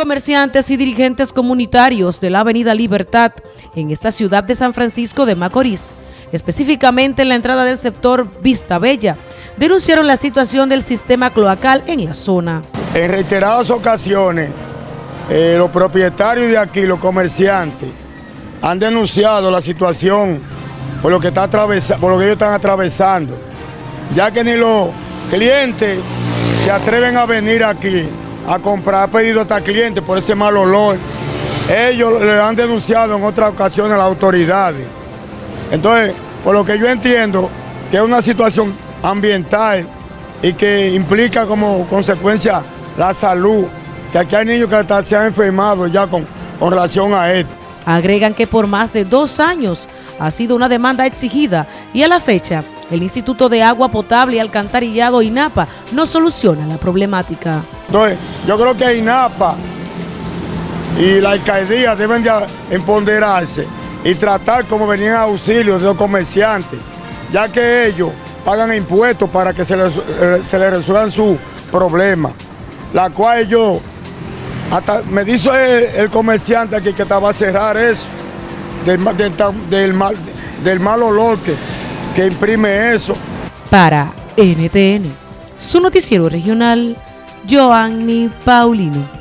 Comerciantes y dirigentes comunitarios de la Avenida Libertad en esta ciudad de San Francisco de Macorís, específicamente en la entrada del sector Vista Bella, denunciaron la situación del sistema cloacal en la zona. En reiteradas ocasiones, eh, los propietarios de aquí, los comerciantes, han denunciado la situación por lo que, está por lo que ellos están atravesando, ya que ni los clientes se atreven a venir aquí a comprar, ha pedido hasta clientes por ese mal olor. Ellos le han denunciado en otras ocasiones a las autoridades. Entonces, por lo que yo entiendo, que es una situación ambiental y que implica como consecuencia la salud, que aquí hay niños que se han enfermado ya con, con relación a esto. Agregan que por más de dos años ha sido una demanda exigida y a la fecha el Instituto de Agua Potable y Alcantarillado INAPA no soluciona la problemática. Yo creo que INAPA y la alcaldía deben de empoderarse y tratar como venían auxilios de los comerciantes, ya que ellos pagan impuestos para que se les, eh, resuelvan sus problemas, la cual yo, hasta me dice el, comerciante aquí que estaba a cerrar eso, del, del, mal, del mal olor que, que imprime eso. Para NTN, su noticiero regional, Joanny Paulino.